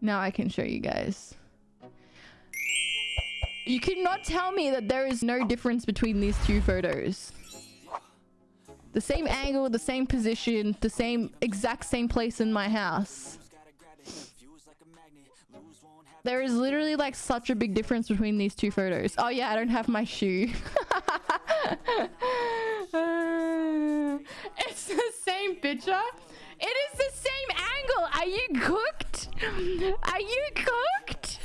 Now I can show you guys. You cannot tell me that there is no difference between these two photos. The same angle, the same position, the same exact same place in my house. There is literally like such a big difference between these two photos. Oh yeah, I don't have my shoe. it's the same picture. It is the same angle. Are you cooked? Are you cooked?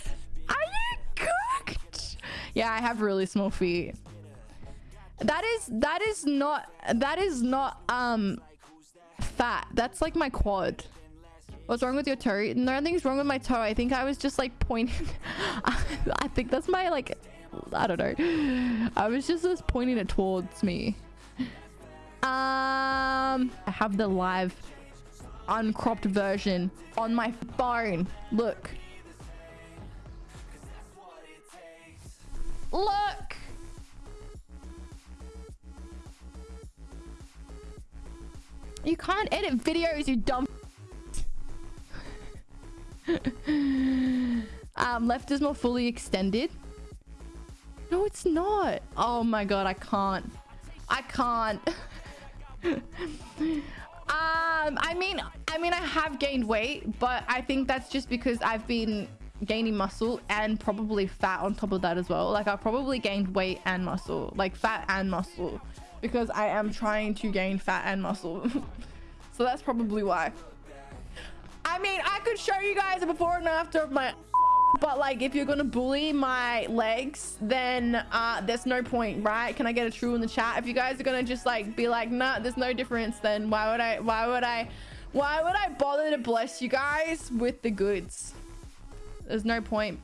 Are you cooked? Yeah, I have really small feet. That is that is not that is not um fat. That's like my quad. What's wrong with your toe? Nothing's wrong with my toe. I think I was just like pointing. I think that's my like, I don't know. I was just, just pointing it towards me. Um, I have the live uncropped version on my phone. Look. Look. You can't edit videos, you dumb um, left is more fully extended. No, it's not. Oh my god, I can't. I can't. um, I mean, I mean, I have gained weight, but I think that's just because I've been gaining muscle and probably fat on top of that as well. Like I've probably gained weight and muscle, like fat and muscle, because I am trying to gain fat and muscle. so that's probably why. I mean, I could show you guys a before and after of my but like if you're gonna bully my legs then uh there's no point right? Can i get a true in the chat? If you guys are gonna just like be like nah there's no difference then why would i why would i why would i bother to bless you guys with the goods? There's no point